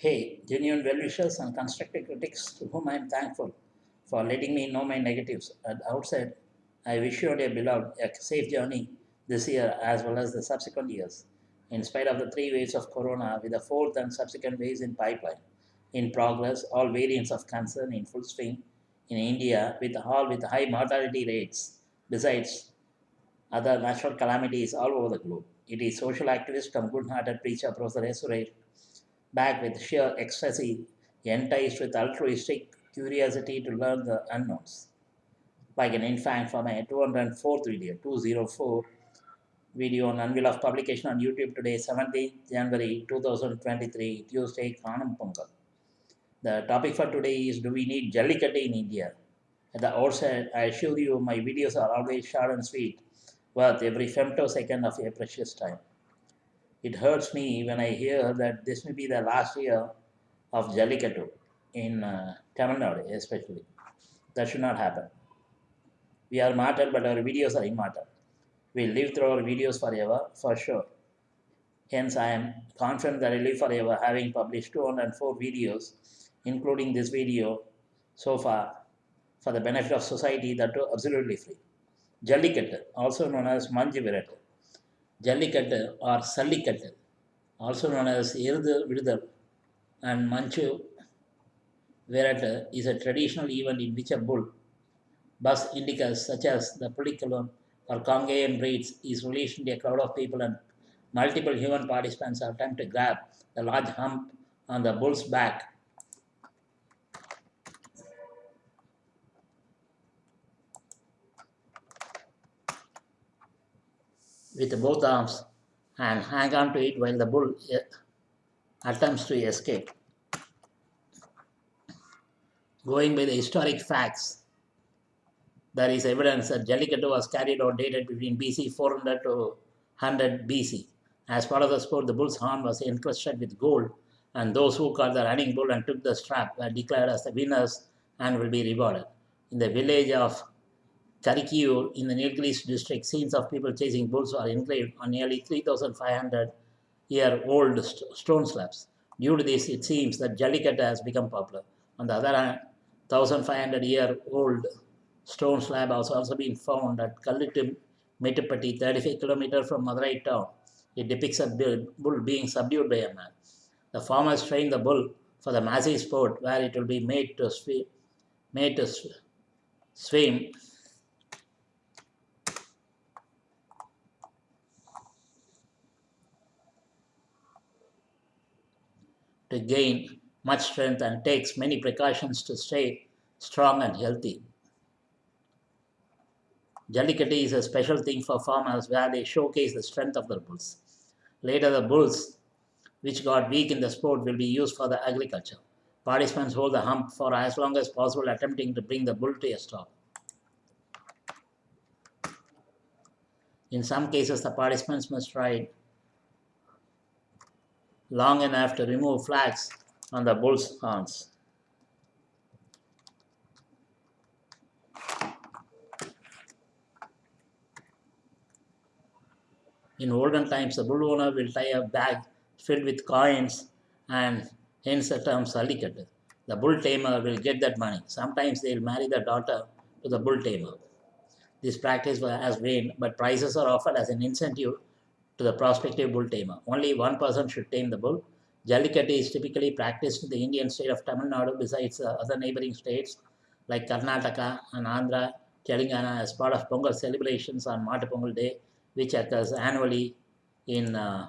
Hey, genuine well wishers and constructive critics to whom I am thankful for letting me know my negatives. At the outset, I wish you, dear beloved, a safe journey this year as well as the subsequent years, in spite of the three waves of corona, with the fourth and subsequent waves in pipeline. In progress, all variants of concern in full swing in India, with all with high mortality rates, besides other natural calamities all over the globe. It is social activist and good-hearted preacher Professor Suresh back with sheer ecstasy, enticed with altruistic curiosity to learn the unknowns. Like an infant for my 204th video, 204 video on unveil of publication on YouTube today, 17th January 2023, Tuesday, Kanam Pongal. The topic for today is Do we need Jallikattu in India? At the outset, I assure you my videos are always short and sweet, worth every femtosecond of your precious time. It hurts me when I hear that this may be the last year of Jallikattu in uh, Tamil Nadu, especially. That should not happen. We are mortal, but our videos are immortal. We live through our videos forever, for sure. Hence, I am confident that I live forever, having published 204 videos, including this video so far, for the benefit of society that are absolutely free. Jallikattu, also known as Manju Virattu. Jallikattu or Sallikattu, also known as Irudhu Vidudal and Manju Virattu is a traditional event in which a bull, Bos indicus such as the Pulikulam or Kangayam breeds is released into a crowd of people and multiple human participants attempt to grab the large hump on the bull's back with both arms and hang on to it while the bull eh, attempts to escape. Going by the historic facts, there is evidence that Jallikattu was carried out dated between BC 400 to 100 BC. As part of the sport, the bull's horn was encrusted with gold, and those who caught the running bull and took the strap were declared as the winners and will be rewarded. In the village of Karikiyur in the Nilgiris district, scenes of people chasing bulls are engraved on nearly 3,500 year old st- stone slabs. Due to this, it seems that Jallikattu has become popular. On the other hand, 1,500 year old stone slab has also been found at Kallittu Mettupatti, 35 km from Madurai town. It depicts a bull being subdued by a man. The farmers train the bull for the massive sport where it will be made to made to sw- swim to gain much strength and takes many precautions to stay strong and healthy. Jallikattu is a special thing for farmers where they showcase the strength of their bulls. Later, the bulls, which got weak in the sport, will be used for the agriculture. Participants hold the hump for as long as possible, attempting to bring the bull to a stop. In some cases, the participants must ride long enough to remove flags on the bull's horns. In olden times, the bull owner will tie a bag filled with coins and hence the term Sallikattu. The bull tamer will get that money. Sometimes they will marry the daughter to the bull tamer. This practice has waned, but prizes are offered as an incentive to the prospective bull tamer. Only one person should tame the bull. Jallikattu is typically practiced in the Indian state of Tamil Nadu besides uh, other neighboring states like Karnataka and Andhra, Telangana as part of Pongal celebrations on Mattu Pongal Day, which occurs annually in uh,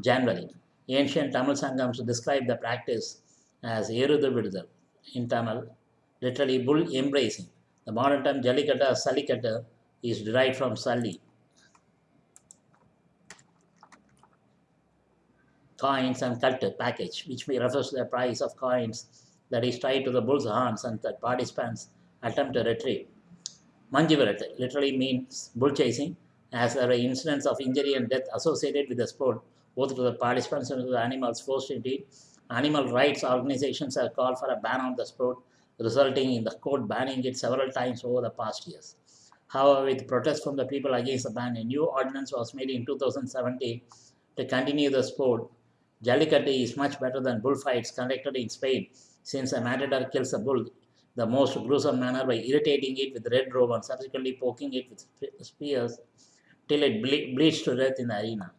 January. Ancient Tamil Sangams describe the practice as Erudhu in Tamil, literally bull embracing. The modern term Jallikattu or Sallikattu is derived from Salli, coins and culture package, which may refers to the price of coins that is tied to the bull's horns and that participants attempt to retrieve. Manjivarat literally means bull chasing, as there are incidents of injury and death associated with the sport, both to the participants and to the animals forced into it. Animal rights organizations have called for a ban on the sport, resulting in the court banning it several times over the past years. However, with protests from the people against the ban, a new ordinance was made in 2017 to continue the sport Jallikattu is much better than bullfights conducted in Spain, since a matador kills a bull the most gruesome manner by irritating it with red robe and subsequently poking it with spears till it ble- bleeds to death in the arena.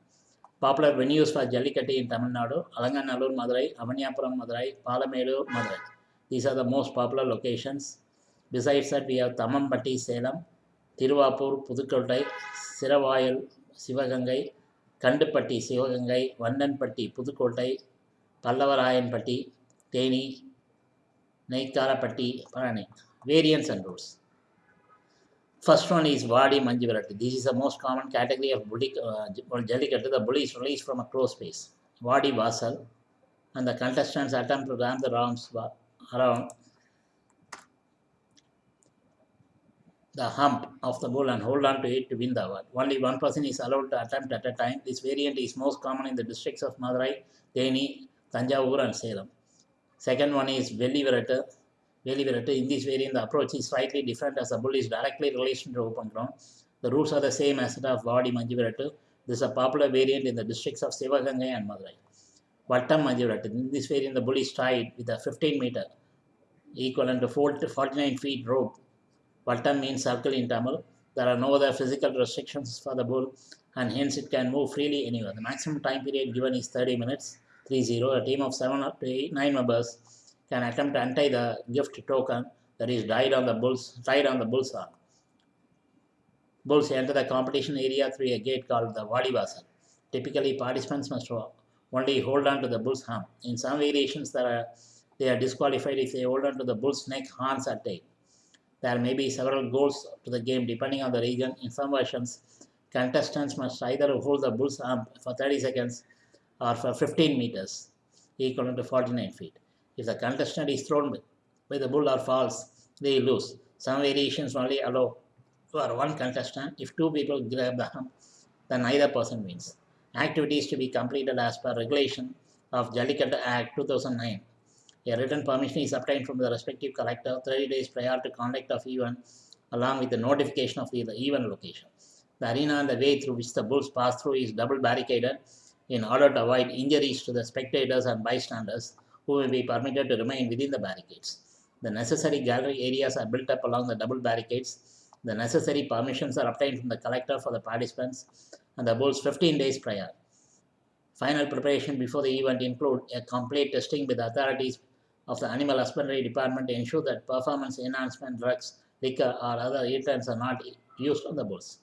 Popular venues for Jallikattu in Tamil Nadu, Alanganallur, Madurai, Avaniyapuram, Madurai, Palamedu, Madurai. These are the most popular locations. Besides that, we have Tamampatti, Salem, Tiruvapur, Pudukkottai, Siravaayal, Sivagangai, Kandupatti, Sivagangai, Vandanpatti, Pudukottai, Pallavarayanpatti, Teni, Naikarapatti, Parani. Variants and rules. First one is Vadi Manjivarati. This is the most common category of bully, uh, Jallikattu. The bully is released from a closed space. Vadi Vasal. And the contestants attempt to ram the rounds around the hump of the bull and hold on to it to win the award. Only one person is allowed to attempt at a time. This variant is most common in the districts of Madurai, Theni, Tanjavur, and Salem. Second one is. Velli Virata. In this variant, the approach is slightly different as the bull is directly released into open ground. The rules are the same as that of Vadi Manjiviratu. This is a popular variant in the districts of Sivagangai and Madurai. Vattam Manjiviratu. In this variant, the bull is tied with a 15 meter equivalent to 49 feet rope Vattam means circle in Tamil. There are no other physical restrictions for the bull and hence it can move freely anywhere. The maximum time period given is 30 minutes, 3-0. A team of 7 up to 8, 9 members can attempt to untie the gift token that is tied on the bull's, tied on the bull's arm. Bulls enter the competition area through a gate called the Vadivasal. Typically, participants must only hold on to the bull's arm. In some variations, are, they are disqualified if they hold on to the bull's neck, horns, or tail. There may be several goals to the game depending on the region. In some versions, contestants must either hold the bull's arm for 30 seconds or for 15 meters, equivalent to 49 feet. If the contestant is thrown by the bull or falls, they lose. Some variations only allow for one contestant. If two people grab the hump, then neither person wins. Activities to be completed as per regulation of Jallikattu Act 2009 a written permission is obtained from the respective collector 30 days prior to conduct of event along with the notification of the, the event location. The arena and the way through which the bulls pass through is double barricaded in order to avoid injuries to the spectators and bystanders who may be permitted to remain within the barricades. The necessary gallery areas are built up along the double barricades. The necessary permissions are obtained from the collector for the participants and the bulls 15 days prior. Final preparation before the event include a complete testing with authorities of the Animal Husbandry Department ensure that performance enhancement drugs, liquor, or other irritants are not used on the bulls.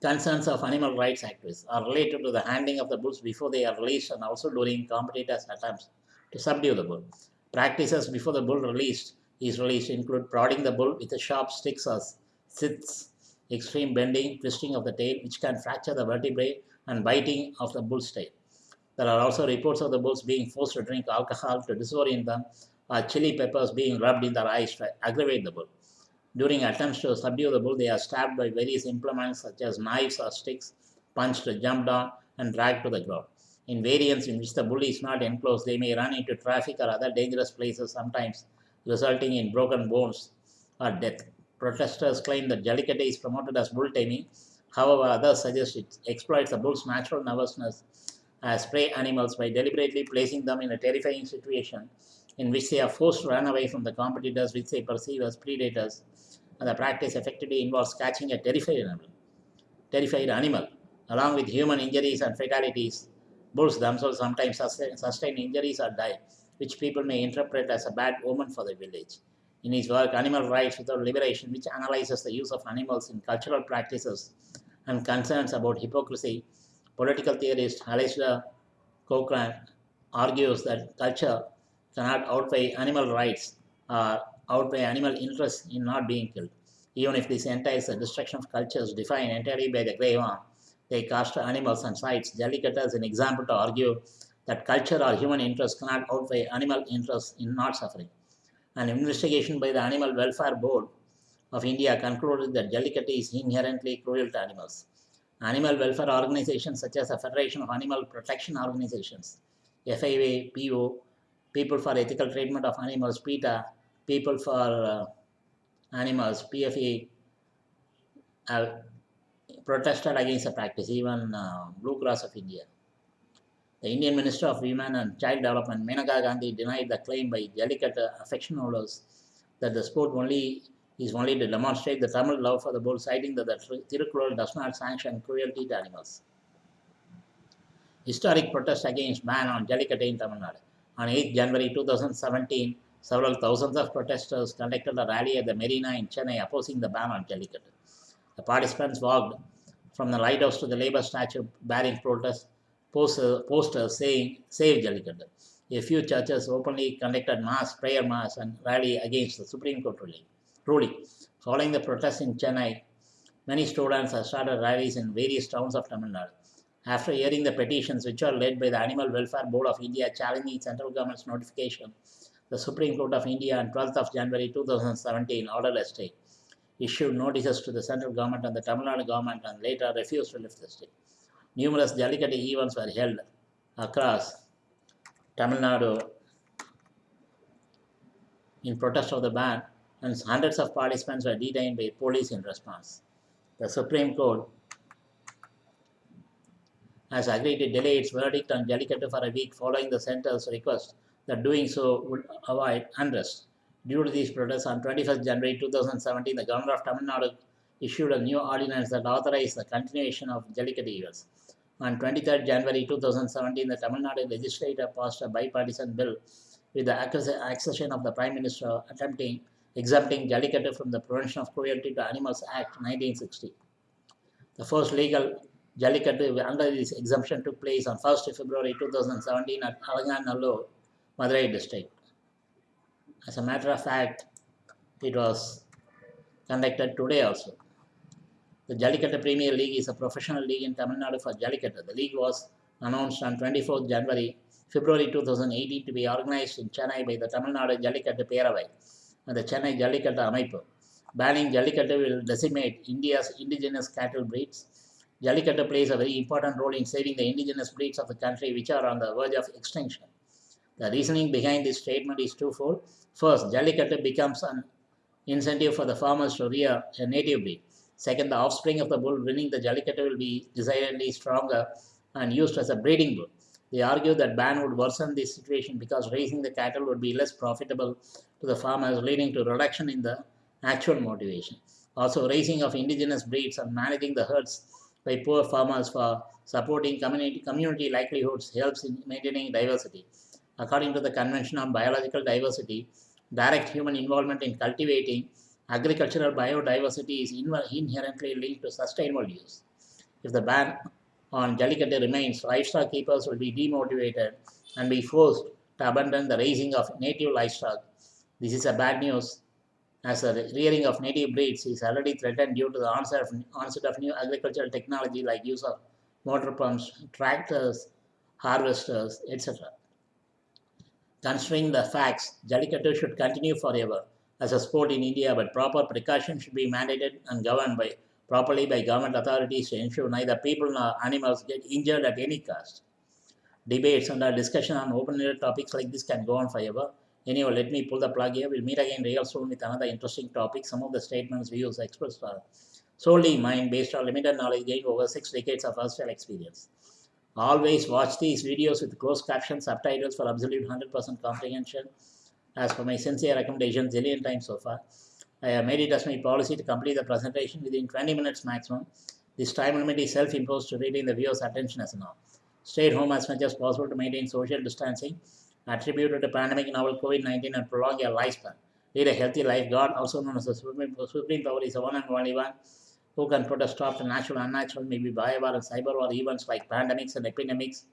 Concerns of animal rights activists are related to the handling of the bulls before they are released and also during competitors' attempts to subdue the bull. Practices before the bull released is released include prodding the bull with sharp sticks or scythes, extreme bending, twisting of the tail, which can fracture the vertebrae, and biting of the bull's tail. There are also reports of the bulls being forced to drink alcohol to disorient them, or chili peppers being rubbed in their eyes to aggravate the bull. During attempts to subdue the bull, they are stabbed by various implements such as knives or sticks, punched, jumped on, and dragged to the ground. In variants in which the bull is not enclosed, they may run into traffic or other dangerous places, sometimes resulting in broken bones or death. Protesters claim that Jallikattu is promoted as bull taming. However, others suggest it exploits the bull's natural nervousness Uh, as prey animals by deliberately placing them in a terrifying situation in which they are forced to run away from the competitors which they perceive as predators. And the practice effectively involves catching a terrified animal, terrified animal, along with human injuries and fatalities. Bulls themselves sometimes sustain, sustain injuries or die, which people may interpret as a bad omen for the village. In his work, Animal Rights Without Liberation, which analyzes the use of animals in cultural practices and concerns about hypocrisy, Political theorist Alasdair Cochrane argues that culture cannot outweigh animal rights or outweigh animal interests in not being killed. Even if this entails the destruction of cultures defined entirely by the grave arm, they cast animals and sites. Jallikattu is an example to argue that culture or human interests cannot outweigh animal interests in not suffering. An investigation by the Animal Welfare Board of India concluded that Jallikattu is inherently cruel to animals animal welfare organizations such as the Federation of Animal Protection Organizations, FIA, PO, People for Ethical Treatment of Animals, PETA, People for uh, Animals, PFA, have protested against the practice, even uh, Blue Cross of India. The Indian Minister of Women and Child Development, Maneka Gandhi, denied the claim by Jallikattu affection holders that the sport only is only to demonstrate the Tamil love for the bull, citing that the Tirukkural does not sanction cruelty to animals. Historic protest against ban on Jallikattu in Tamil Nadu. On 8 January 2017, several thousands of protesters conducted a rally at the Marina in Chennai opposing the ban on Jallikattu. The participants walked from the lighthouse to the Labour statue bearing protest posters saying, Save Jallikattu. A few churches openly conducted mass, prayer mass, and rally against the Supreme Court ruling. Following the protests in Chennai, many students have started rallies in various towns of Tamil Nadu. After hearing the petitions, which are led by the Animal Welfare Board of India challenging central government's notification, the Supreme Court of India on 12th of January 2017 ordered a stay, issued notices to the central government and the Tamil Nadu government and later refused to lift the stay. Numerous Jallikattu events were held across Tamil Nadu in protest of the ban and hundreds of participants were detained by police in response. The Supreme Court has agreed to delay its verdict on Jallikattu for a week following the centre's request that doing so would avoid unrest. Due to these protests, on 21st January 2017, the governor of Tamil Nadu issued a new ordinance that authorized the continuation of Jallikattu events. On 23rd January 2017, the Tamil Nadu legislature passed a bipartisan bill with the accession of the Prime Minister attempting exempting Jallikattu from the Prevention of Cruelty to Animals Act 1960. The first legal Jallikattu under this exemption took place on 1st February 2017 at Alanganallur, Madurai district. As a matter of fact, it was conducted today also. The Jallikattu Premier League is a professional league in Tamil Nadu for Jallikattu. The league was announced on 24th January, February 2018 to be organized in Chennai by the Tamil Nadu Jallikattu Peravai the Chennai Jallikattu Amaipu. Banning Jallikattu will decimate India's indigenous cattle breeds Jallikattu plays a very important role in saving the indigenous breeds of the country which are on the verge of extinction. The reasoning behind this statement is twofold. First, Jallikattu becomes an incentive for the farmers to rear a native breed. Second, the offspring of the bull winning the Jallikattu will be decidedly stronger and used as a breeding bull. They argue that ban would worsen the situation because raising the cattle would be less profitable to the farmers, leading to reduction in the actual motivation. Also, raising of indigenous breeds and managing the herds by poor farmers for supporting community, community livelihoods helps in maintaining diversity. According to the Convention on Biological Diversity, direct human involvement in cultivating agricultural biodiversity is inherently linked to sustainable use. If the ban on Jallikattu remains, livestock keepers will be demotivated and be forced to abandon the raising of native livestock. This is a bad news as the rearing of native breeds is already threatened due to the onset of, onset of new agricultural technology like use of motor pumps, tractors, harvesters, etc. Considering the facts, Jallikattu should continue forever as a sport in India, but proper precautions should be mandated and governed by properly by government authorities to ensure neither people nor animals get injured at any cost. Debates and our discussion on open-ended topics like this can go on forever. Anyway, let me pull the plug here. We'll meet again real soon with another interesting topic. Some of the statements, views expressed are solely mine based on limited knowledge gained over six decades of hostile experience. Always watch these videos with closed captions, subtitles for absolute 100% comprehension. As for my sincere recommendation, zillion times so far, I made it as my policy to complete the presentation within 20 minutes maximum. This time limit is self-imposed to retain the viewer's attention as now. Stay at home as much as possible to maintain social distancing attributed to pandemic novel COVID-19 and prolong your lifespan. Lead a healthy life. God, also known as the Supreme, Supreme Power, is the one and only one who can put a stop to natural and unnatural, maybe bio or cyber or events like pandemics and epidemics,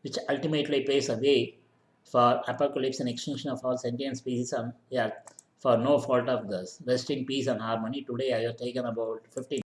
which ultimately paves the way for apocalypse and extinction of all sentient species on Earth for no fault of this. Rest in peace and harmony. Today I have taken about 15